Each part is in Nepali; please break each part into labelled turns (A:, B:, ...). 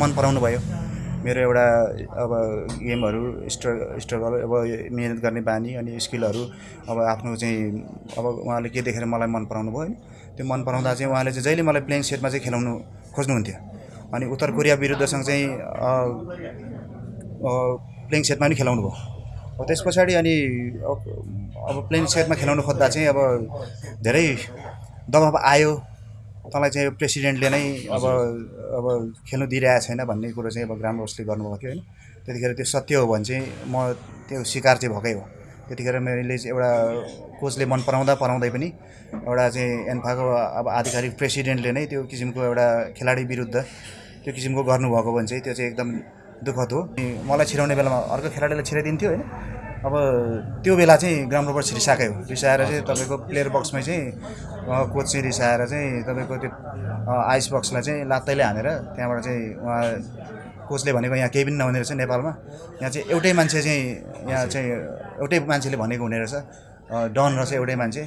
A: मन पराउनु भयो। मेरो एउटा अब गेमहरू स्ट्र स्ट्रगल अब मिहिनेत गर्ने बानी अनि स्किलहरू अब आफ्नो चाहिँ अब उहाँले के देखेर मलाई मन पराउनु भयो होइन त्यो मन पराउँदा चाहिँ उहाँले चाहिँ जहिले मलाई प्लेइङ सेटमा चाहिँ खेलाउनु खोज्नुहुन्थ्यो। अनि उत्तर कोरिया विरुद्धसँग चाहिँ प्लेइङ सेटमा पनि खेलाउनु भयो। त्यस पछाडि अनि अब प्लेइङ सेटमा खेलाउनु खोज्दा चाहिँ अब धेरै दबाब आयो। तँलाई चाहिँ प्रेसिडेन्टले नै अब अब खेल्नु दिइरहेको छैन भन्ने कुरो चाहिँ अब ग्राम रोसले गर्नुभएको थियो होइन। त्यतिखेर त्यो सत्य हो भने चाहिँ म त्यो शिकार चाहिँ भएकै हो। त्यतिखेर मैले चाहिँ एउटा कोचले मन पराउँदा पराउँदै पनि एउटा चाहिँ एन्फाको अब आधिकारिक प्रेसिडेन्टले नै त्यो किसिमको एउटा खेलाडी विरुद्ध त्यो किसिमको गर्नुभएको भने चाहिँ त्यो चाहिँ एकदम दुःखद हो। अनि मलाई छिराउने बेलामा अर्को खेलाडीलाई छिराइदिन्थ्यो होइन। अब त्यो बेला चाहिँ ग्राउन्ड रोबर रिसाएकै हो। रिसाएर चाहिँ तपाईँको प्लेयर बक्समै चाहिँ कोच चाहिँ रिसाएर चाहिँ तपाईँको त्यो आइस बक्सलाई चाहिँ लात्तैले हानेर त्यहाँबाट चाहिँ उहाँ कोचले भनेको यहाँ केही पनि नहुने रहेछ नेपालमा। यहाँ चाहिँ एउटै मान्छे चाहिँ यहाँ चाहिँ एउटै मान्छेले भनेको हुने रहेछ। डन रहेछ एउटै मान्छे।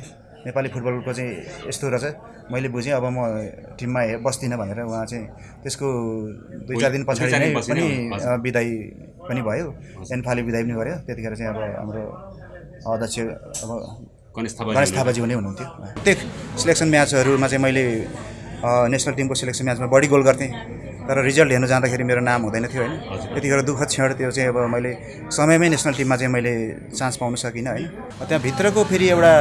A: नेपाली फुटबलको चाहिँ यस्तो रहेछ। मैले बुझेँ अब म टिममा हे- बस्दिनँ भनेर उहाँ चाहिँ त्यसको दुई चार दिन पछाडि नै पनि अ, बिदाई पनि भयो। एन्फाले बिदाई पनि गर्यो। त्यतिखेर चाहिँ अब हाम्रो अध्यक्ष अब
B: गणेश
A: गणेश
B: थापा
A: थापाजी हुने हुनुहुन्थ्यो। प्रत्येक सिलेक्सन म्याचहरूमा चाहिँ मैले नेसनल टिमको सिलेक्सन म्याचमा बढी गोल गर्थेँ। तर रिजल्ट हेर्नु जाँदाखेरि मेरो नाम हुँदैन थियो होइन। त्यतिखेर दुःखद क्षण त्यो चाहिँ अब मैले समयमै नेसनल टिममा चाहिँ मैले चान्स पाउन सकिनँ होइन। त्यहाँ भित्रको फेरि एउटा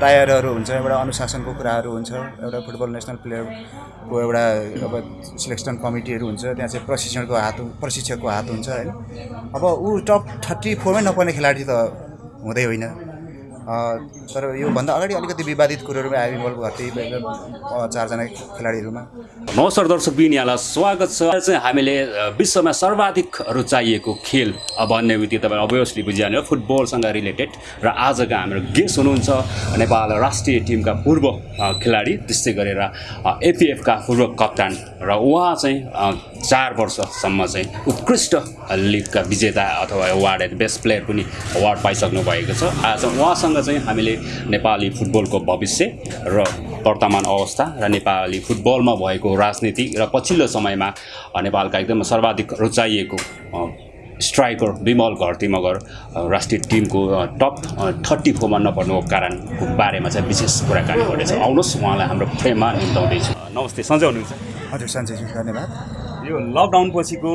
A: टायरहरू हुन्छ एउटा अनुशासनको कुराहरू हुन्छ एउटा फुटबल नेसनल प्लेयरको एउटा अब सिलेक्सन कमिटीहरू हुन्छ त्यहाँ चाहिँ प्रशिक्षणको हात प्रशिक्षकको हात हुन्छ होइन। अब ऊ टप थर्टी फोरमै नपर्ने खेलाडी त हुँदै होइन। तर योभन्दा अगाडि अलिकति विवादित कुरोहरूमा आयो इन्भल्भ गर्थेँ चारजना खेलाडीहरूमा।
B: नमस्कार दर्शक यहाँलाई स्वागत छ। चाहिँ हामीले विश्वमा सर्वाधिक रुचाइएको खेल भन्ने बित्तिकै तपाईँ अभियसली बुझिहाल्नु फुटबलसँग रिलेटेड र आजका हाम्रो गेस्ट हुनुहुन्छ नेपाल राष्ट्रिय टिमका पूर्व खेलाडी त्यस्तै गरेर एपिएफका पूर्व कप्तान। र उहाँ चाहिँ चार वर्षसम्म चाहिँ उत्कृष्ट लिगका विजेता अथवा अवार्ड बेस्ट प्लेयर पनि अवार्ड पाइसक्नु भएको छ। आज उहाँसँग चाहिँ हामीले नेपाली फुटबलको भविष्य र वर्तमान अवस्था र नेपाली फुटबलमा भएको राजनीति र पछिल्लो समयमा नेपालका एकदम सर्वाधिक रुचाइएको स्ट्राइकर विमल घरती मगर राष्ट्रिय टिमको टप थर्टी फोरमा नपर्नुको कारणको बारेमा चाहिँ विशेष कुराकानी गर्नेछ आउनुहोस् उहाँलाई हाम्रो फ्रेममा निम्ताउँदैछु। नमस्ते सन्चै हुनुहुन्छ।
A: हजुर सञ्जयजी धन्यवाद।
B: यो लकडाउन पछिको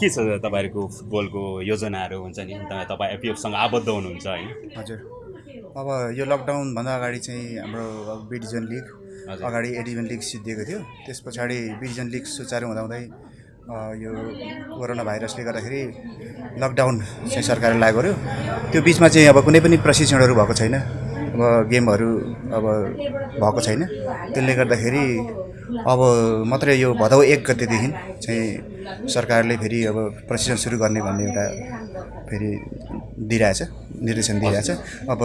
B: के छ तपाईँहरूको फुटबलको योजनाहरू हुन्छ नि? तपाईँ एपिएफसँग आबद्ध हुनुहुन्छ होइन
A: हजुर। अब यो लकडाउनभन्दा अगाडि चाहिँ हाम्रो बी डिभिजन लिग। अगाडि ए डिभिजन लिग सिद्धिएको थियो। त्यस पछाडि बी डिभिजन लिग सुचारू हुँदाहुँदै यो कोरोना भाइरसले गर्दाखेरि लकडाउन चाहिँ सरकारले लागु गर्यो। त्यो बिचमा चाहिँ अब कुनै पनि प्रशिक्षणहरू भएको छैन। अब गेमहरू अब भएको छैन। त्यसले गर्दाखेरि अब मात्रै यो भदौ एक गतेदेखि चाहिँ सरकारले फेरि अब प्रशिक्षण सुरु गर्ने भन्ने एउटा फेरि दिइरहेछ निर्देशन दिइरहेछ। अब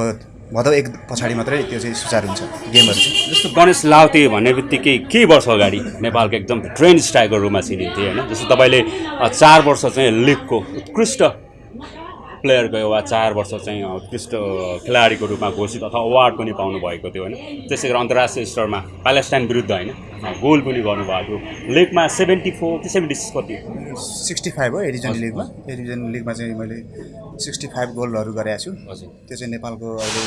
A: भदौ एक पछाडि मात्रै त्यो चाहिँ सुचारू हुन्छ। गेमहरू चाहिँ।
B: जस्तो गणेश लाउते भन्ने बित्तिकै केही वर्ष अगाडि नेपालको एकदम ट्रेन्ड स्ट्राइकर रूपमा चिनिन्थे होइन? जस्तो तपाईँले चार वर्ष चाहिँ लिगको उत्कृष्ट प्लेयरको एउटा चार वर्ष चाहिँ उत्कृष्ट खेलाडीको रूपमा घोषित अथवा अवार्ड पनि पाउनु भएको थियो होइन। त्यसै गरी अन्तर्राष्ट्रिय स्तरमा प्यालेस्टाइन विरुद्ध होइन गोल पनि गर्नुभएको। थियो लिगमा सेभेन्टी फोर कि सेभेन्टी सिक्स कति
A: सिक्सटी फाइभ हो एडिजन लिगमा। एडिजन लिगमा चाहिँ मैले सिक्सटी फाइभ गोलहरू गरेको छु।
B: हजुर।
A: त्यो चाहिँ नेपालको अहिले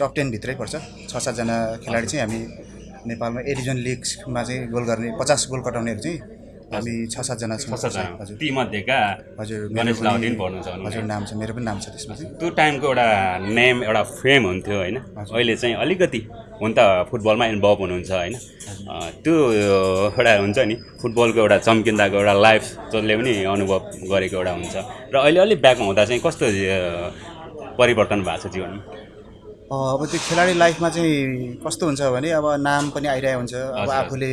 A: टप टेनभित्रै पर्छ। छ सातजना खेलाडी चाहिँ हामी नेपालमा एडिजन लिगमा चाहिँ गोल गर्ने पचास गोल कटाउनेहरू चाहिँ हामी छ सातजना छौँ।
B: सातजना तीमध्येका
A: हजुर
B: गणेश
A: पनि-
B: लाउते पनि पर्नुहुन्छ भन्नु
A: हजुर नाम छ मेरो पनि नाम छ त्यसमा। चाहिँ
B: त्यो टाइमको एउटा नेम एउटा फेम हुन्थ्यो होइन? अहिले चाहिँ अलिकति हुन त फुटबलमा इन्भल्भ हुनुहुन्छ होइन? त्यो एउटा हुन्छ नि फुटबलको एउटा चम्किँदाको एउटा लाइफ जसले पनि अनुभव गरेको एउटा हुन्छ। र अहिले अलिक ब्याकमा हुँदा चाहिँ कस्तो परिवर्तन भएको छ जीवनमा?
A: अब त्यो खेलाडी लाइफमा चाहिँ कस्तो हुन्छ भने अब नाम पनि आइरहेको हुन्छ। अब। आफूले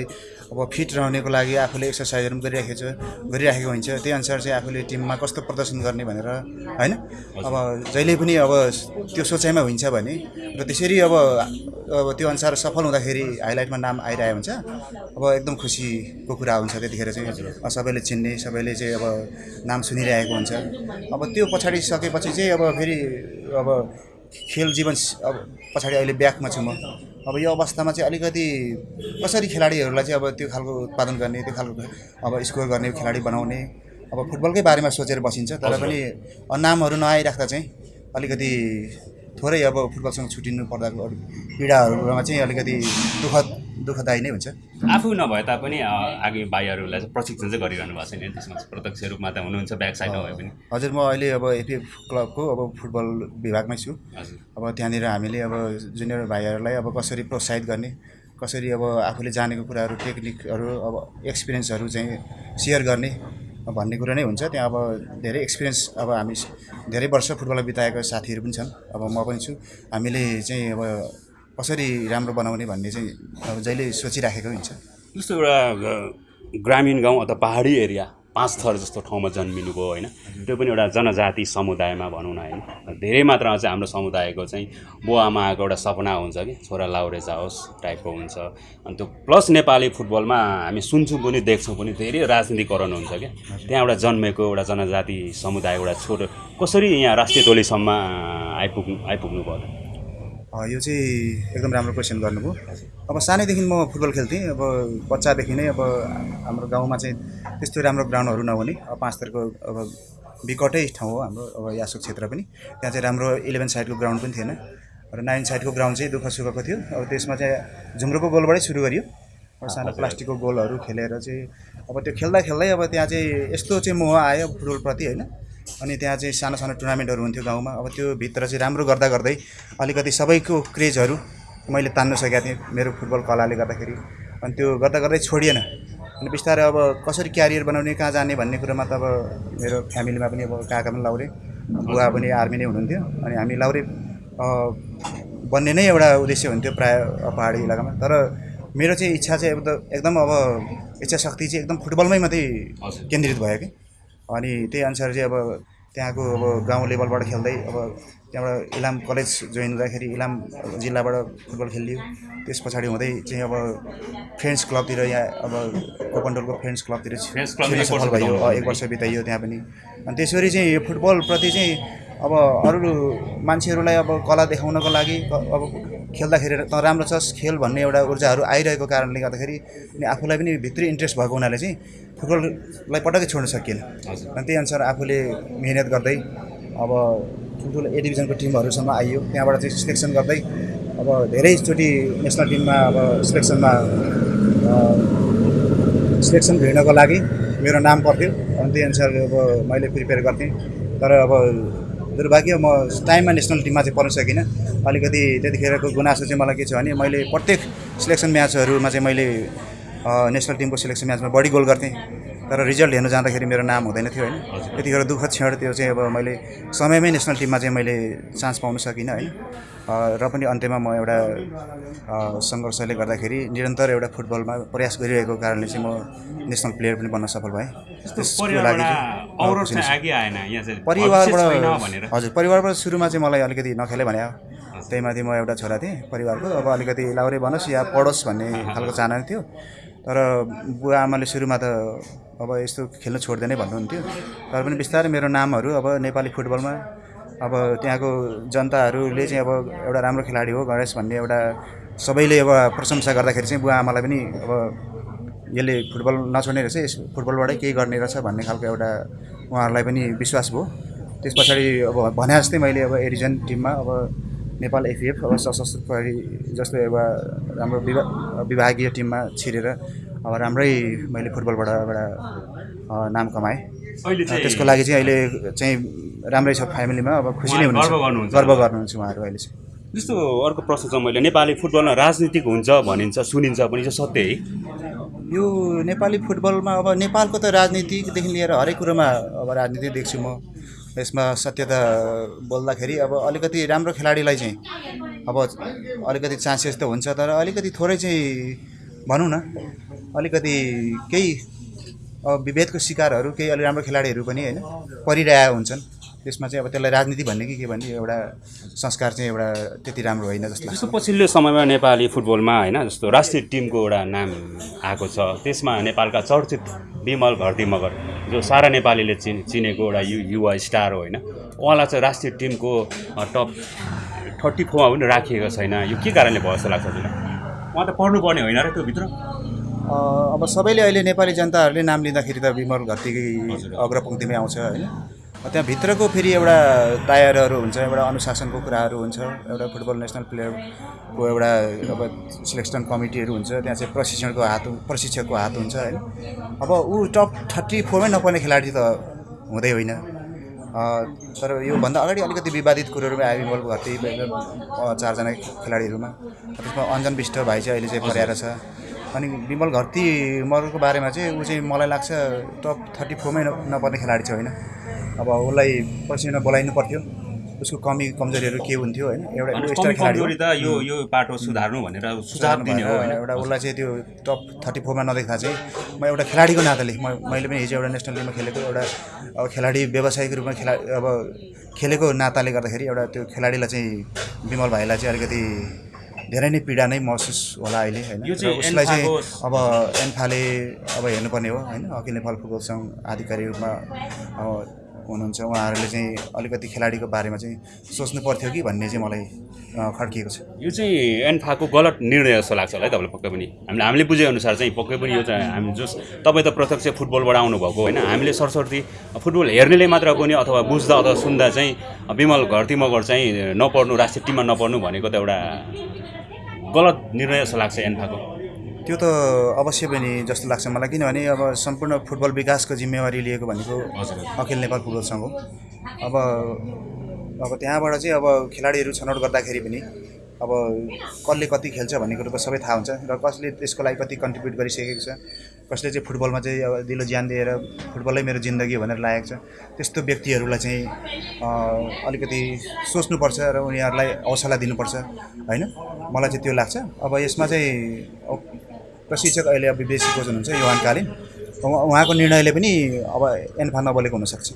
A: अब फिट रहनेको लागि आफूले एक्सर्साइजहरू पनि गरिराखेको छ गरिराखेको हुन्छ। त्यही अनुसार चाहिँ आफूले टिममा कस्तो प्रदर्शन गर्ने भनेर होइन? अब जहिले पनि अब त्यो सोचाइमा हुन्छ भने र त्यसरी अब अब त्यो अनुसार सफल हुँदाखेरि हाइलाइटमा नाम आइरहेको हुन्छ। अब एकदम खुसीको कुरा हुन्छ त्यतिखेर चाहिँ। सबैले चिन्ने सबैले चाहिँ अब नाम सुनिरहेको हुन्छ। अब त्यो पछाडि सकेपछि चाहिँ अब फेरि अब खेल जीवन अब पछाडि अहिले ब्याकमा छु म। अब यो अवस्थामा चाहिँ अलिकति कसरी खेलाडीहरूलाई चाहिँ अब त्यो खालको उत्पादन गर्ने त्यो खालको अब स्कोर गर्ने खेलाडी बनाउने अब फुटबलकै बारेमा सोचेर बसिन्छ तर। पनि नामहरू नआइराख्दा चाहिँ अलिकति थोरै अब फुटबलसँग छुटिनु पर्दा अरू पीडाहरूमा चाहिँ अलिकति दुःखद दुःखदायी नै हुन्छ।
B: आफू नभए तापनि अ, आगे भाइहरूलाई चाहिँ प्रशिक्षण चाहिँ गरिरहनु भएको छैन त्यसमा चाहिँ प्रत्यक्ष रूपमा त हुनुहुन्छ ब्याक साइड नभए पनि।
A: हजुर म अहिले अब एपिएफ क्लबको अब फुटबल विभागमै छु।
B: हजुर।
A: अब त्यहाँनिर हामीले अब जुनियर भाइहरूलाई अब कसरी प्रोत्साहित गर्ने कसरी अब आफूले जानेको कुराहरू टेक्निकहरू अब एक्सपिरियन्सहरू चाहिँ सेयर गर्ने भन्ने कुरो नै हुन्छ। त्यहाँ अब धेरै एक्सपिरियन्स अब हामी धेरै वर्ष फुटबल बिताएको साथीहरू पनि छन्। अब म पनि छु। हामीले चाहिँ अब कसरी राम्रो बनाउने भन्ने चाहिँ अब जहिले सोचिराखेको हुन्छ।
B: जस्तो एउटा ग्रामीण गाउँ अथवा पहाडी एरिया पाँच थर जस्तो ठाउँमा जन्मिनुभयो होइन त्यो पनि एउटा जनजाति समुदायमा भनौँ न होइन। धेरै मात्रामा चाहिँ हाम्रो समुदायको चाहिँ बुवा आमाको एउटा सपना हुन्छ कि छोरा लाउरे जाओस् टाइपको हुन्छ। अनि त्यो प्लस नेपाली फुटबलमा हामी सुन्छौँ पनि देख्छौँ पनि धेरै राजनीतिकरण हुन्छ क्या त्यहाँ एउटा जन्मेको एउटा जनजाति समुदायको एउटा छोटो कसरी यहाँ राष्ट्रिय टोलीसम्म आइपुग्नु आइपुग्नु भयो
A: यो चाहिँ एकदम राम्रो क्वेसन गर्नुभयो। अब सानैदेखि म फुटबल खेल्थेँ अब बच्चादेखि नै अब हाम्रो गाउँमा चाहिँ त्यस्तो राम्रो ग्राउन्डहरू नहुने अब पाँच थरको अब बिकटै ठाउँ हो हाम्रो अब यासोक क्षेत्र पनि। त्यहाँ चाहिँ राम्रो इलेभेन साइडको ग्राउन्ड पनि थिएन र नाइन साइडको ग्राउन्ड चाहिँ दुःख सुखको थियो। अब त्यसमा चाहिँ झुम्रो गोलबाटै सुरु गरियो। अब सानो प्लास्टिकको गोलहरू खेलेर चाहिँ अब त्यो खेल्दा खेल्दै अब त्यहाँ चाहिँ यस्तो चाहिँ मोह आयो फुटबलप्रति होइन। अनि त्यहाँ चाहिँ सानो सानो टुर्नामेन्टहरू हुन्थ्यो गाउँमा। अब त्यो भित्र चाहिँ राम्रो गर्दा गर्दै अलिकति सबैको क्रेजहरू मैले तान्नु सकेको थिएँ मेरो फुटबल कलाले गर्दाखेरि। अनि त्यो गर्दा गर्दै छोडिएन। अनि बिस्तारै अब कसरी क्यारियर बनाउने कहाँ जाने भन्ने कुरोमा त अब मेरो फ्यामिलीमा पनि अब काका पनि लाउरे बुवा पनि आर्मी नै हुनुहुन्थ्यो। अनि हामी लाउरे बन्ने नै एउटा उद्देश्य हुन्थ्यो प्रायः पहाडी इलाकामा। तर मेरो चाहिँ इच्छा चाहिँ एकदम एकदम अब इच्छा शक्ति चाहिँ एकदम फुटबलमै मात्रै केन्द्रित भयो कि। अनि त्यही अनुसार चाहिँ अब त्यहाँको अब गाउँ लेभलबाट खेल्दै अब त्यहाँबाट इलाम कलेज जोइन हुँदाखेरि इलाम जिल्लाबाट फुटबल खेलियो त्यस पछाडि हुँदै चाहिँ अब फ्रेन्ड्स क्लबतिर यहाँ अब कोपन्डोलको फ्रेन्ड्स क्लबतिर खेल्न सफल भयो। एक वर्ष बिताइयो त्यहाँ पनि। अनि त्यसरी चाहिँ यो फुटबलप्रति चाहिँ अब अरू मान्छेहरूलाई अब कला देखाउनको लागि अब खेल्दाखेरि त राम्रो छ। खेल भन्ने एउटा ऊर्जाहरू आइरहेको कारणले गर्दाखेरि अनि आफूलाई पनि भित्री इन्ट्रेस्ट भएको हुनाले चाहिँ फुटबललाई पटक्कै छोड्न सकिएन। अनि त्यही अनुसार आफूले मिहिनेत गर्दै अब ठुल्ठुलो ए डिभिजनको टिमहरूसम्म आइयो। त्यहाँबाट चाहिँ सिलेक्सन गर्दै अब धेरैचोटि नेसनल टिममा अब सिलेक्सनमा सिलेक्सन भिड्नको लागि मेरो नाम पर्थ्यो। अनि त्यही अनुसार अब मैले प्रिपेयर गर्थेँ। तर अब दुर्भाग्य म टाइममा नेसनल टिममा चाहिँ पर्न सकिनँ। अलिकति त्यतिखेरको गुनासो चाहिँ मलाई के छ भने मैले प्रत्येक सिलेक्सन म्याचहरूमा चाहिँ मैले नेसनल टिमको सिलेक्सन म्याचमा बढी गोल गर्थेँ। तर रिजल्ट हेर्नु जाँदाखेरि मेरो नाम हुँदैन थियो होइन। त्यतिखेर दुःखद क्षण त्यो चाहिँ अब मैले समयमै नेसनल टिममा चाहिँ मैले चान्स पाउन सकिनँ होइन। र पनि अन्त्यमा म एउटा सङ्घर्षले गर्दाखेरि निरन्तर एउटा फुटबलमा प्रयास गरिरहेको कारणले चाहिँ म नेसनल प्लेयर पनि बन्न सफल भएँ।
B: परिवारबाट
A: हजुर परिवारबाट सुरुमा चाहिँ मलाई अलिकति नखेले भने त्यही माथि म एउटा छोरा थिएँ परिवारको अब अलिकति लाउरे भनोस् या पढोस् भन्ने खालको चाहना थियो। तर बुवा आमाले सुरुमा त अब यस्तो खेल्नु छोड्दैन भन्नुहुन्थ्यो। तर पनि बिस्तारै मेरो नामहरू अब नेपाली फुटबलमा अब त्यहाँको जनताहरूले चाहिँ अब एउटा राम्रो खेलाडी हो गणेश भन्ने एउटा सबैले अब प्रशंसा गर्दाखेरि चाहिँ बुवा आमालाई पनि अब यसले फुटबल नछोड्ने रहेछ यस फुटबलबाटै केही गर्ने रहेछ भन्ने खालको एउटा उहाँहरूलाई पनि विश्वास भयो। त्यस पछाडि अब भने जस्तै मैले अब एरिजन टिममा अब नेपाल एफिएफ अब सशस्त्र प्रहरी जस्तो एउटा राम्रो विभा विभागीय टिममा छिरेर अब राम्रै मैले फुटबलबाट एउटा नाम कमाएँ। त्यसको लागि चाहिँ अहिले चाहिँ राम्रै छ फ्यामिलीमा अब खुसी नै हुनुहुन्छ।
B: गर्व गर्नुहुन्छ।
A: गर्व गर्नुहुन्छ उहाँहरू अहिले चाहिँ।
B: जस्तो अर्को प्रश्न छ मैले नेपाली फुटबलमा राजनीतिक हुन्छ भनिन्छ सुनिन्छ पनि चाहिँ सत्य है।
A: यो नेपाली फुटबलमा अब नेपालको त राजनीतिदेखि लिएर हरेक कुरोमा अब राजनीति देख्छु म। यसमा सत्यता बोल्दाखेरि अब अलिकति राम्रो खेलाडीलाई चाहिँ अब अलिकति चान्सेस त हुन्छ तर अलिकति थोरै चाहिँ भनौँ न अलिकति केही विभेदको शिकारहरू केही अलि राम्रो खेलाडीहरू पनि होइन परिरहेका हुन्छन्। त्यसमा चाहिँ अब त्यसलाई राजनीति भन्ने कि के भन्ने एउटा संस्कार चाहिँ एउटा त्यति राम्रो होइन जस्तो लाग्छ।
B: पछिल्लो समयमा नेपाली फुटबलमा होइन जस्तो राष्ट्रिय टिमको एउटा नाम आएको छ त्यसमा नेपालका चर्चित विमल घरती मगर जो सारा नेपालीले चिन चिनेको एउटा यु युवा स्टार हो होइन उहाँलाई चाहिँ राष्ट्रिय टिमको टप थर्टी फोरमा पनि राखिएको छैन। यो के कारणले भयो जस्तो लाग्छ उहाँ त पढ्नुपर्ने होइन र त्यो भित्र
A: अब सबैले अहिले नेपाली जनताहरूले नाम लिँदाखेरि त विमल घरतीकै अग्रपङ्क्तिमै आउँछ होइन। त्यहाँभित्रको फेरि एउटा टायरहरू हुन्छ एउटा अनुशासनको कुराहरू हुन्छ एउटा फुटबल नेसनल प्लेयरको एउटा अब सिलेक्सन कमिटीहरू हुन्छ त्यहाँ चाहिँ प्रशिक्षणको हात प्रशिक्षकको हात हुन्छ होइन। अब ऊ टप थर्टी फोरमै नपर्ने खेलाडी त हुँदै होइन। तर योभन्दा अगाडि अलिकति विवादित कुरोहरूमा आयो घरती अ, चारजना खेलाडीहरूमा। त्यसमा अञ्जन विष्ट भाइ चाहिँ अहिले चाहिँ पर्याएर छ। अनि विमल घरती मरको बारेमा चाहिँ ऊ चाहिँ मलाई लाग्छ टप थर्टी फोरमै नपर्ने खेलाडी चाहिँ होइन। अब उसलाई पछिमा बोलाइनु पर्थ्यो। उसको कमी कमजोरीहरू के हुन्थ्यो होइन एउटा।
B: कमजोरी त यो यो बाटो सुधार्नु भनेर सुझाव दिने हो
A: एउटा उसलाई चाहिँ त्यो टप थर्टी फोरमा नदेख्दा चाहिँ म एउटा खेलाडीको नाताले म मैले पनि हिजो एउटा नेसनल टिममा खेलेको एउटा अब खेलाडी व्यावसायिक रूपमा खेला अब खेलेको नाताले गर्दाखेरि एउटा त्यो खेलाडीलाई चाहिँ विमल भाइलाई चाहिँ अलिकति धेरै नै पीडा नै महसुस होला अहिले होइन। उसलाई चाहिँ अब एन्फाले अब हेर्नुपर्ने हो होइन अखिल नेपाल फुटबल सङ्घ आधिकारिक रूपमा अब हुनुहुन्छ। उहाँहरूले चाहिँ अलिकति खेलाडीको बारेमा चाहिँ सोच्नु पर्थ्यो कि भन्ने चाहिँ मलाई खड्किएको छ।
B: यो चाहिँ एन्फाको गलत निर्णय जस्तो लाग्छ होला है तपाईँलाई पक्कै पनि। हामीले हामीले बुझेअनुसार चाहिँ पक्कै पनि यो चाहिँ हामी जस तपाईँ त प्रत्यक्ष फुटबलबाट आउनुभएको होइन। हामीले सरस्वती फुटबल हेर्नेले मात्र पनि अथवा बुझ्दा अथवा सुन्दा चाहिँ विमल घरती मगर चाहिँ नपढ्नु राष्ट्रिय टिममा नपढ्नु भनेको त एउटा गलत निर्णय जस्तो लाग्छ एन्फाको
A: त्यो त अवश्य पनि जस्तो लाग्छ मलाई किनभने अब सम्पूर्ण फुटबल विकासको जिम्मेवारी लिएको भनेको अखिल नेपाल फुटबल सङ्घ हो। अब अब त्यहाँबाट चाहिँ अब खेलाडीहरू छनौट गर्दाखेरि पनि अब कसले कति खेल्छ भन्ने कुरो त सबै थाहा हुन्छ र कसले त्यसको लागि कति कन्ट्रिब्युट गरिसकेको छ कसले चाहिँ फुटबलमा चाहिँ अब दिलो ज्यान दिएर फुटबलै मेरो जिन्दगी भनेर लागेको छ त्यस्तो व्यक्तिहरूलाई चाहिँ अलिकति सोच्नुपर्छ र उनीहरूलाई हौसला दिनुपर्छ होइन? मलाई चाहिँ त्यो लाग्छ। अब यसमा चाहिँ प्रशिक्षक अहिले अब विदेशी कोच हुनुहुन्छ योहान कालिन। उहाँ- उहाँको निर्णयले पनि अब एन्फा नबोलेको हुनसक्छ।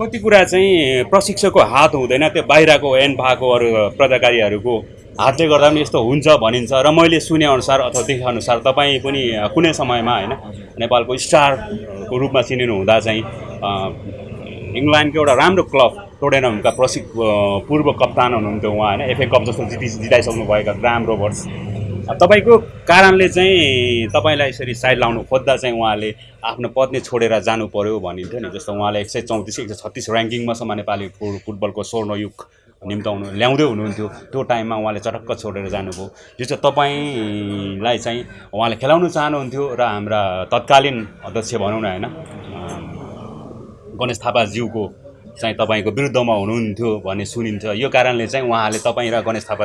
B: कति कुरा चाहिँ प्रशिक्षकको हात हुँदैन त्यो बाहिरको एन्फाको अरू प्रदाकारीहरूको हातले गर्दा पनि यस्तो हुन्छ भनिन्छ र मैले सुनेअनुसार अथवा देखेअनुसार तपाईँ पनि कुनै समयमा होइन नेपालको स्टारको रूपमा चिनिनु हुँदा चाहिँ इङ्ल्यान्डको एउटा राम्रो क्लब टोडेनमका प्रशिक अ, पूर्व कप्तान हुनुहुन्थ्यो उहाँ होइन एफए कप जस्तो जिति जिताइसक्नु भएका ग्राम रोबर्ट्स तपाईँको कारणले चाहिँ तपाईँलाई यसरी साइड लाउनु खोज्दा चाहिँ उहाँले आफ्नो पत्नी छोडेर जानु पर्यो भनिन्थ्यो नि। जस्तो उहाँले एक सय चौतिस एक सय छत्तिस ऱ्याङ्किङमासम्म नेपाली फु- फुटबलको स्वर्णयुग निम्ताउनु ल्याउँदै हुनुहुन्थ्यो। त्यो टाइममा उहाँले चटक्क छोडेर जानुभयो। यो चाहिँ तपाईँलाई चाहिँ उहाँले खेलाउनु चाहनुहुन्थ्यो र हाम्रा तत्कालीन अध्यक्ष भनौँ न होइन गणेश थापाज्यूको चाहिँ तपाईँको विरुद्धमा हुनुहुन्थ्यो भन्ने सुनिन्छ यो कारणले चाहिँ उहाँले तपाईँ र गणेश थापा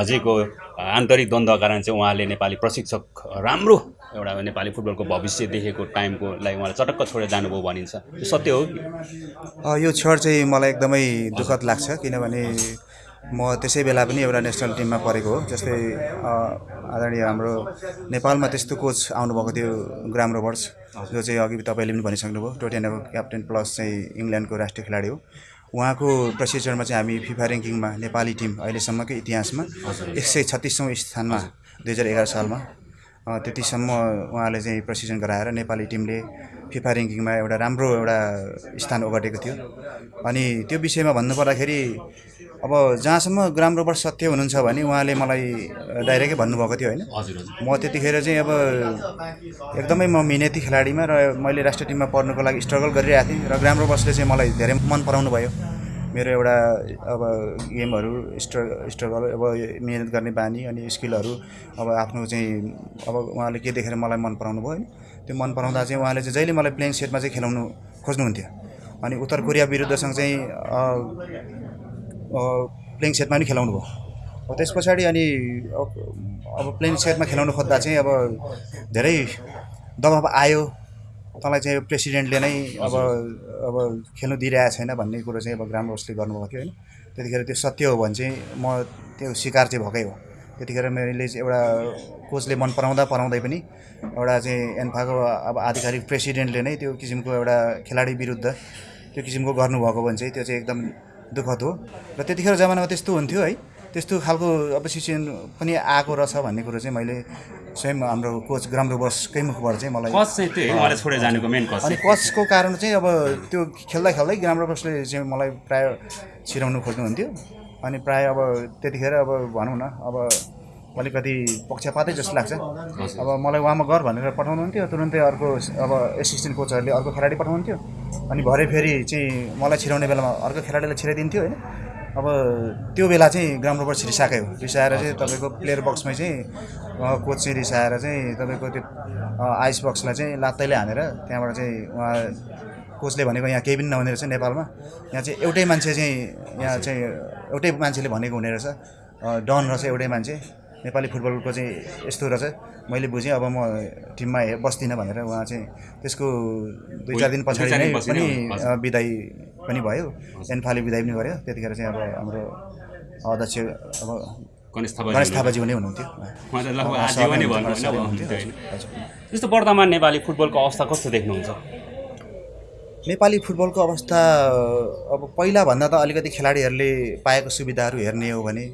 B: अझैको आन्तरिक द्वन्द्वका कारण चाहिँ उहाँले नेपाली प्रशिक्षक राम्रो एउटा नेपाली फुटबलको भविष्य देखेको टाइमको लागि उहाँले चटक्क छोडेर जानुभयो भनिन्छ। यो सत्य हो
A: यो क्षण चाहिँ मलाई एकदमै दुःखद लाग्छ किनभने म त्यसै बेला पनि एउटा नेसनल टिममा परेको हो जस्तै आदरणीय हाम्रो नेपालमा त्यस्तो कोच आउनुभएको थियो ग्राम रोबर्ट्स जो चाहिँ अघि तपाईँले पनि भनिसक्नुभयो टोटेनको क्याप्टेन प्लस चाहिँ इङ्ल्यान्डको राष्ट्रिय खेलाडी हो। उहाँको प्रशिक्षणमा चाहिँ हामी फिफा ऱ्याङ्किङमा नेपाली टिम अहिलेसम्मकै इतिहासमा एक सय छत्तिसौँ स्थानमा दुई हजार एघार सालमा त्यतिसम्म उहाँले चाहिँ प्रशिक्षण गराएर नेपाली टिमले फिफा ऱ्याङ्किङमा एउटा राम्रो एउटा स्थान ओगटेको थियो। अनि त्यो विषयमा भन्नुपर्दाखेरि अब जहाँसम्म ग्राम रोबर्ट सत्य हुनुहुन्छ भने उहाँले मलाई डाइरेक्टै भन्नुभएको थियो होइन। म त्यतिखेर चाहिँ अब एकदमै म मिहिनेती खेलाडीमा र मैले राष्ट्रिय टिममा पर्नुको लागि स्ट्रगल गरिरहेको थिएँ र ग्राम रोबर्ट्सले चाहिँ मलाई धेरै मन पराउनु भयो। मेरो एउटा अब गेमहरू स्ट्र स्ट्रगल अब मिहिनेत गर्ने बानी अनि स्किलहरू अब आफ्नो चाहिँ अब उहाँले के देखेर मलाई मन पराउनु भयो होइन त्यो मन पराउँदा चाहिँ उहाँले चाहिँ जहिले मलाई प्लेइङ सेटमा चाहिँ खेलाउनु खोज्नुहुन्थ्यो। अनि उत्तर कोरिया विरुद्धसँग चाहिँ प्लेइङ सेटमा पनि खेलाउनु भयो। अब त्यस पछाडि अनि अब प्लेइङ सेटमा खेलाउनु खोज्दा चाहिँ अब धेरै दबाब आयो। तँलाई चाहिँ प्रेसिडेन्टले नै अब अब खेल्नु दिइरहेको छैन भन्ने कुरो चाहिँ अब ग्राम रोसले गर्नुभएको थियो होइन। त्यतिखेर त्यो सत्य हो भने चाहिँ म त्यो शिकार चाहिँ भएकै हो। त्यतिखेर मैले चाहिँ एउटा कोचले मन पराउँदा पराउँदै पनि एउटा चाहिँ एन्फाको अब आधिकारिक प्रेसिडेन्टले नै त्यो किसिमको एउटा खेलाडी विरुद्ध त्यो किसिमको गर्नुभएको भने चाहिँ त्यो चाहिँ एकदम दुःखद हो। र त्यतिखेर जमानामा त्यस्तो हुन्थ्यो है। त्यस्तो खालको अब सिचुएसन पनि आएको रहेछ भन्ने कुरो चाहिँ मैले स्वयं हाम्रो कोच ग्राम रोबसकै मुखबाट चाहिँ मलाई
B: कस चाहिँ त्यही उहाँले छोडेर जानुको मेन कस
A: अनि कचको कारण चाहिँ अब त्यो खेल्दा खेल्दै ग्राम रोबर्सले चाहिँ मलाई प्राय छिराउनु खोज्नुहुन्थ्यो अनि प्राय अब त्यतिखेर अब भनौँ न अब अलिकति पक्षपातै जस्तो लाग्छ। अब मलाई उहाँमा गर भनेर पठाउनुहुन्थ्यो तुरुन्तै अर्को अब एसिस्टेन्ट कोचहरूले अर्को खेलाडी पठाउनुहुन्थ्यो अनि भरे फेरि चाहिँ मलाई छिराउने बेलामा अर्को खेलाडीलाई छिराइदिन्थ्यो होइन। अब त्यो बेला चाहिँ ग्राउन्ड रोबर रिसाएकै हो। रिसाएर चाहिँ तपाईँको प्लेयर बक्समै चाहिँ कोच चाहिँ रिसाएर चाहिँ तपाईँको त्यो आइस बक्सलाई चाहिँ लात्तैले हानेर त्यहाँबाट चाहिँ उहाँ कोचले भनेको यहाँ केही पनि नहुने रहेछ नेपालमा। यहाँ चाहिँ एउटै मान्छे चाहिँ यहाँ चाहिँ एउटै मान्छेले भनेको हुने रहेछ। डन रहेछ एउटै मान्छे। नेपाली फुटबलको चाहिँ यस्तो रहेछ। मैले बुझेँ अब म टिममा बस्दिनँ भनेर उहाँ चाहिँ त्यसको दुई चार दिन पछाडि नै पनि बिदाई पनि भयो। एनफाले बिदाई पनि गर्यो। त्यतिखेर चाहिँ अब हाम्रो अध्यक्ष अब
B: गणेश
A: गणेश
B: थापा
A: थापाज्यू नै हुनुहुन्थ्यो।
B: जस्तो वर्तमान नेपाली फुटबलको अवस्था कस्तो देख्नुहुन्छ?
A: नेपाली फुटबलको अवस्था अब पहिलाभन्दा त अलिकति खेलाडीहरूले पाएको सुविधाहरू हेर्ने हो भने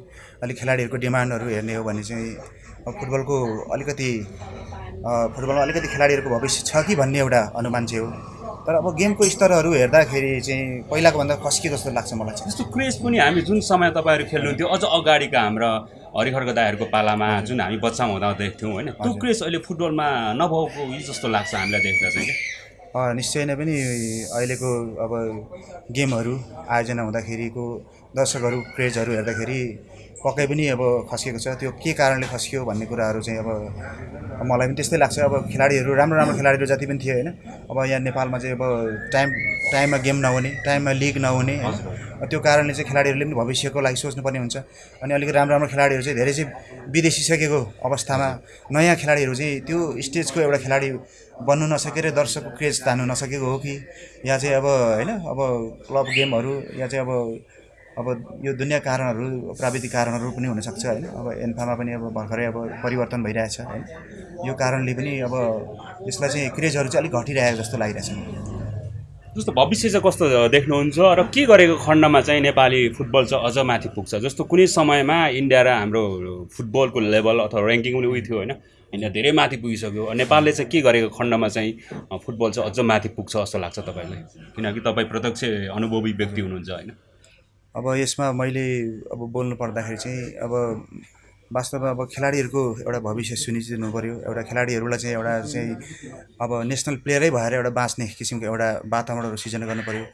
A: अलिक खेलाडीहरूको डिमान्डहरू हेर्ने हो भने चाहिँ फुटबलको अलिकति फुटबलमा अलिकति खेलाडीहरूको भविष्य छ कि भन्ने एउटा अनुमान चाहिँ हो। तर अब गेमको स्तरहरू हेर्दाखेरि चाहिँ पहिलाको भन्दा खस्किएको जस्तो लाग्छ मलाई चाहिँ।
B: जस्तो क्रेज पनि हामी जुन समय तपाईँहरू खेल्नुहुन्थ्यो अझ अगाडिका हाम्रा हरिखर्क दाईहरूको पालामा जुन हामी बच्चामा हुँदा देख्थ्यौँ होइन त्यो। क्रेज अहिले फुटबलमा नभएको जस्तो लाग्छ हामीलाई देख्दा चाहिँ
A: निश्चय नै पनि अहिलेको अब गेमहरू आयोजना हुँदाखेरिको दर्शकहरू क्रेजहरू हेर्दाखेरि पक्कै पनि अब खस्किएको छ। त्यो के कारणले खस्कियो भन्ने कुराहरू चाहिँ अब मलाई पनि त्यस्तै लाग्छ। अब खेलाडीहरू राम्रो राम्रो खेलाडीहरू जति पनि थिए होइन। अब यहाँ नेपालमा चाहिँ अब टाइम टाइममा गेम नहुने टाइममा लिग नहुने होइन। त्यो कारणले चाहिँ खेलाडीहरूले पनि भविष्यको लागि सोच्नुपर्ने हुन्छ। अनि अलिकति राम्रो राम्रो खेलाडीहरू चाहिँ धेरै चाहिँ विदेशिसकेको अवस्थामा नयाँ खेलाडीहरू चाहिँ त्यो स्टेजको एउटा खेलाडी बन्नु नसकेर दर्शकको क्रेज तान्नु नसकेको हो कि? या चाहिँ अब होइन अब क्लब गेमहरू या चाहिँ अब अब यो दुनियाँ कारणहरू प्राविधिक कारणहरू पनि हुनसक्छ होइन। अब एन्फामा पनि अब भर्खरै अब परिवर्तन भइरहेछ होइन। यो कारणले पनि अब यसलाई चाहिँ क्रेजहरू चाहिँ अलिक घटिरहेको जस्तो लागिरहेछ।
B: जस्तो भविष्य चाहिँ कस्तो देख्नुहुन्छ र के गरेको खण्डमा चाहिँ नेपाली फुटबल चाहिँ अझ माथि पुग्छ? जस्तो कुनै समयमा इन्डिया र हाम्रो फुटबलको लेभल अथवा ऱ्याङ्किङ पनि उयो थियो होइन। इन्डिया धेरै माथि पुगिसक्यो। नेपालले चाहिँ के गरेको खण्डमा चाहिँ फुटबल चाहिँ अझ माथि पुग्छ जस्तो लाग्छ तपाईँलाई? किनकि तपाईँ प्रत्यक्ष अनुभवी व्यक्ति हुनुहुन्छ होइन।
A: अब यसमा मैले अब बोल्नु पर्दाखेरि चाहिँ अब वास्तवमा अब खेलाडीहरूको एउटा भविष्य सुनिश्चित हुनु पऱ्यो एउटा खेलाडीहरूलाई चाहिँ एउटा चाहिँ अब नेसनल प्लेयरै भएर एउटा बाँच्ने किसिमको एउटा वातावरणहरू सिर्जना गर्नु पऱ्यो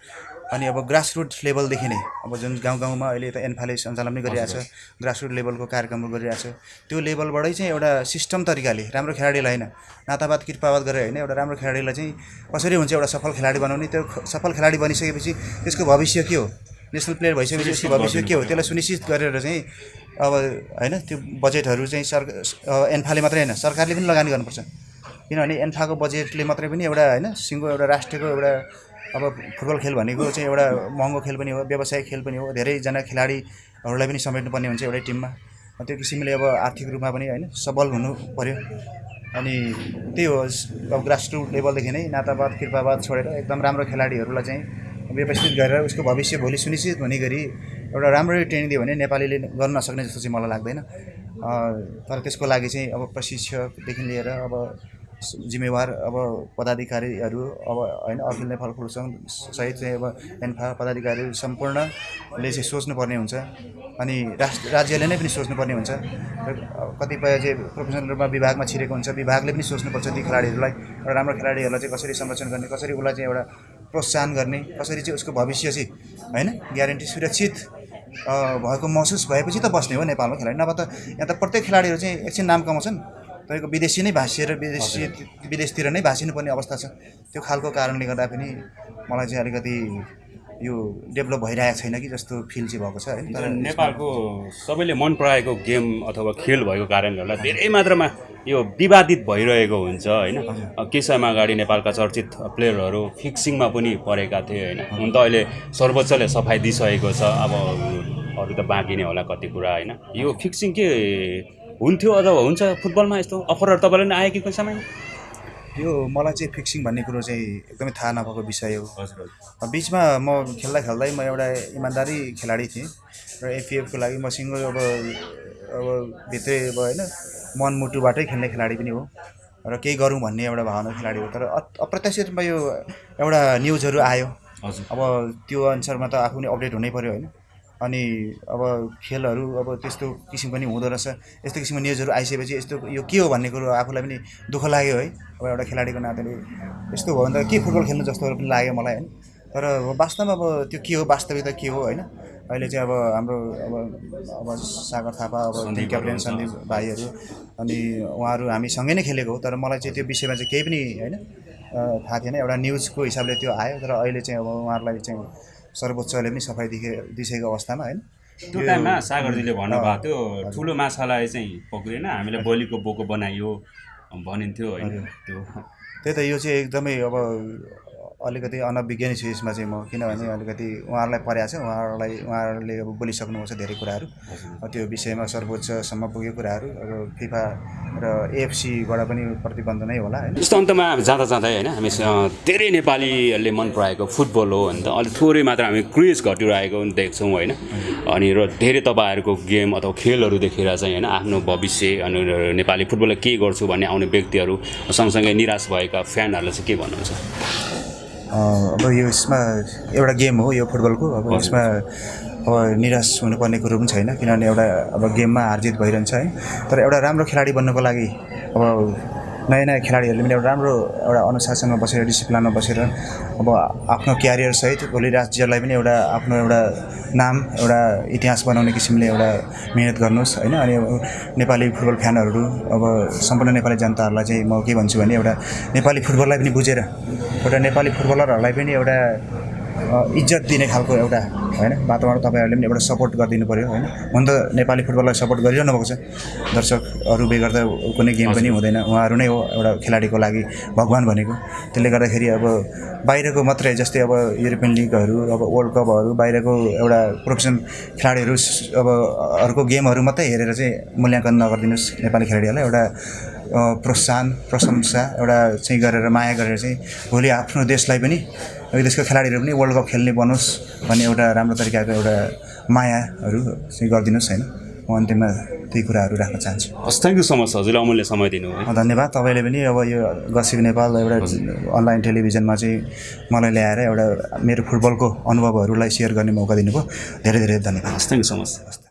A: अनि अब ग्रासरुट लेभलदेखि नै अब जुन गाउँ गाउँमा अहिले त एन्फाले सञ्चालन पनि गरिरहेछ ग्रासरुट लेभलको कार्यक्रमहरू गरिरहेछ त्यो लेभलबाटै चाहिँ एउटा सिस्टम तरिकाले राम्रो खेलाडीलाई होइन नातावाद कृपावाद गरेर होइन एउटा राम्रो खेलाडीलाई चाहिँ कसरी हुन्छ एउटा सफल खेलाडी बनाउने त्यो सफल खेलाडी बनिसकेपछि त्यसको भविष्य के हो? नेसनल प्लेयर भइसकेपछि भविष्य के हो? त्यसलाई सुनिश्चित गरेर चाहिँ अब होइन त्यो बजेटहरू चाहिँ सर एन्फाले मात्रै होइन सरकारले पनि लगानी गर्नुपर्छ। किनभने एन्फाको बजेटले मात्रै पनि एउटा होइन सिङ्गो एउटा राष्ट्रको एउटा अब फुटबल खेल भनेको चाहिँ एउटा महँगो खेल पनि हो व्यावसायिक खेल पनि हो धेरैजना खेलाडीहरूलाई पनि समेट्नुपर्ने हुन्छ एउटै टिममा। त्यो किसिमले अब आर्थिक रूपमा पनि होइन सबल हुनु पऱ्यो अनि त्यही हो अब ग्रासरुट लेभलदेखि नै नातावाद कृपावाद छोडेर एकदम राम्रो खेलाडीहरूलाई चाहिँ व्यवस्थित गरेर उसको भविष्य भोलि सुनिश्चित हुने गरी एउटा राम्ररी ट्रेनिङ दियो भने नेपालीले गर्न नसक्ने जस्तो चाहिँ मलाई लाग्दैन। तर त्यसको लागि चाहिँ अब प्रशिक्षकदेखि लिएर अब जिम्मेवार अब पदाधिकारीहरू अब होइन अखिल नेपाल फुटबल सङ्घ सहित चाहिँ अब एन्फा पदाधिकारी सम्पूर्णले चाहिँ सोच्नुपर्ने हुन्छ अनि राष्ट्र राज्यले नै पनि सोच्नुपर्ने हुन्छ। कतिपय चाहिँ प्रोफेसनल रूपमा विभागमा छिरेको हुन्छ विभागले पनि सोच्नुपर्छ ती खेलाडीहरूलाई एउटा राम्रो खेलाडीहरूलाई चाहिँ कसरी संरक्षण गर्ने कसरी उसलाई चाहिँ एउटा प्रोत्साहन गर्ने कसरी चाहिँ उसको भविष्य चाहिँ होइन ग्यारेन्टी सुरक्षित भएको महसुस भएपछि त बस्ने हो नेपालमा खेलाडी। नभए त यहाँ त प्रत्येक खेलाडीहरू चाहिँ एकछिन नाम कमाउँछन्। तपाईँको विदेशी नै भाँसिएर विदेशी विदेशतिर नै भाँसिनुपर्ने अवस्था छ। त्यो खालको कारणले गर्दा पनि मलाई चाहिँ अलिकति यो डेभलप भइरहेको छैन कि जस्तो फिल चाहिँ भएको छ है।
B: तर नेपालको सबैले मन पराएको गेम अथवा खेल भएको कारणले गर्दा धेरै मात्रामा यो विवादित भइरहेको हुन्छ होइन? केही समय अगाडि नेपालका चर्चित प्लेयरहरू फिक्सिङमा पनि परेका थिए होइन? हुन त अहिले सर्वोच्चले सफाइ दिइसकेको छ अब अरू त बाँकी नै होला कति कुरा होइन? यो फिक्सिङ के हुन्थ्यो अथवा हुन्छ फुटबलमा यस्तो अफरहरू तपाईँलाई पनि आयो कि कोही समयमा?
A: यो मलाई चाहिँ फिक्सिङ भन्ने कुरो चाहिँ एकदमै थाहा नभएको विषय हो।
B: हजुर
A: बिचमा म खेल्दा खेल्दै म एउटा इमान्दारी खेलाडी थिएँ र एफपिएफको लागि म सिङ्गल अब अब भित्रै अब होइन? मनमुटुबाटै खेल्ने खेलाडी पनि हो र केही गरौँ भन्ने एउटा भावना खेलाडी हो। तर अप्रत्याशित रूपमा यो एउटा न्युजहरू आयो।
B: हजुर।
A: अब त्यो अनुसारमा त आफू पनि अपडेट हुनै पऱ्यो होइन। अनि अब खेलहरू अब त्यस्तो किसिम पनि हुँदो रहेछ। यस्तो किसिमको न्युजहरू आइसकेपछि यस्तो यो के हो भन्ने कुरो आफूलाई पनि दुःख लाग्यो है। अब एउटा खेलाडीको नाताले। यस्तो भयो भने त के फुटबल खेल्नु जस्तो पनि लाग्यो मलाई होइन। तर वास्तवमा अब त्यो के हो वास्तविकता के हो होइन? अहिले चाहिँ अब हाम्रो अब अब सागर थापा अब क्याप्टेन सन्दीप भाइहरू अनि उहाँहरू हामी सँगै नै खेलेको हो। तर मलाई चाहिँ त्यो विषयमा चाहिँ केही पनि होइन थाहा थिएन। एउटा न्युजको हिसाबले त्यो आयो। तर अहिले चाहिँ अब उहाँहरूलाई चाहिँ सर्वोच्चले पनि सफाइ दिए दिइसकेको अवस्थामा होइन?
B: त्यो टाइममा सागरजीले भन्नुभएको थियो ठुलो माछालाई चाहिँ पक्रिएन हामीलाई बलिको बोको बनाइयो भनिन्थ्यो होइन त्यो।
A: त्यही त यो चाहिँ एकदमै अब अलिकति अनभिज्ञ छु यसमा चाहिँ म किनभने अलिकति उहाँहरूलाई परेको छ उहाँहरूलाई उहाँहरूले अब बोलिसक्नुभएको छ धेरै कुराहरू। त्यो विषयमा सर्वोच्चसम्म पुगेको कुराहरू अब फिफा र एएफसीबाट पनि प्रतिबन्ध नै होला होइन।
B: यस्तो अन्तमा जाँदा जाँदै होइन हामी धेरै नेपालीहरूले मन पराएको फुटबल हो भने त अलिक थोरै मात्र हामी क्रेज घटिरहेको पनि देख्छौँ होइन। अनि र धेरै तपाईँहरूको गेम अथवा खेलहरू देखेर चाहिँ होइन आफ्नो भविष्य अनि नेपाली फुटबललाई के गर्छु भन्ने आउने व्यक्तिहरू सँगसँगै निराश भएका फ्यानहरूलाई चाहिँ के भन्नुहुन्छ?
A: अब यो यसमा एउटा गेम हो यो फुटबलको। अब यसमा अब निराश हुनुपर्ने कुरो पनि छैन किनभने एउटा अब गेममा हारजित भइरहन्छ है। तर एउटा राम्रो खेलाडी बन्नको लागि अब नयाँ नयाँ खेलाडीहरूले पनि एउटा राम्रो एउटा अनुशासनमा बसेर डिसिप्लिनमा बसेर अब आफ्नो क्यारियर सहित भोलि राज्यलाई पनि एउटा आफ्नो एउटा नाम एउटा इतिहास बनाउने किसिमले एउटा मिहिनेत गर्नुहोस् होइन? अनि नेपाली फुटबल फ्यानहरू अब सम्पूर्ण नेपाली जनताहरूलाई चाहिँ म के भन्छु भने एउटा नेपाली फुटबललाई पनि बुझेर एउटा नेपाली फुटबलरहरूलाई पनि एउटा इज्जत दिने खालको एउटा होइन वातावरण तपाईँहरूले पनि एउटा सपोर्ट गरिदिनु पऱ्यो होइन? हुन त नेपाली फुटबललाई सपोर्ट गरिरहनु भएको छ। दर्शकहरू बेगर त कुनै गेम पनि हुँदैन। उहाँहरू नै हो एउटा खेलाडीको लागि भगवान् भनेको। त्यसले गर्दाखेरि अब बाहिरको मात्रै जस्तै अब युरोपियन लिगहरू अब वर्ल्ड कपहरू बाहिरको एउटा प्रोफेसनल खेलाडीहरू अब अर्को गेमहरू मात्रै हेरेर चाहिँ मूल्याङ्कन नगरिदिनुहोस् नेपाली खेलाडीहरूलाई। एउटा प्रोत्साहन प्रशंसा एउटा चाहिँ गरेर माया गरेर चाहिँ भोलि आफ्नो देशलाई पनि यो देशको खेलाडीहरू पनि वर्ल्ड कप खेल्ने बनोस् भन्ने एउटा राम्रो तरिकाको एउटा मायाहरू चाहिँ गरिदिनुहोस् होइन? म अन्तिममा त्यही कुराहरू राख्न चाहन्छु।
B: हस् थ्याङ्क यू सो मच हजुरले अमूल्य समय दिनुभयो
A: अ, धन्यवाद। तपाईँले पनि अब यो गसिब नेपाल एउटा अनलाइन टेलिभिजनमा चाहिँ मलाई ल्याएर एउटा मेरो फुटबलको अनुभवहरूलाई सेयर गर्ने मौका दिनुभयो। धेरै धेरै धन्यवाद।
B: हस् थ्याङ्क यू सो मच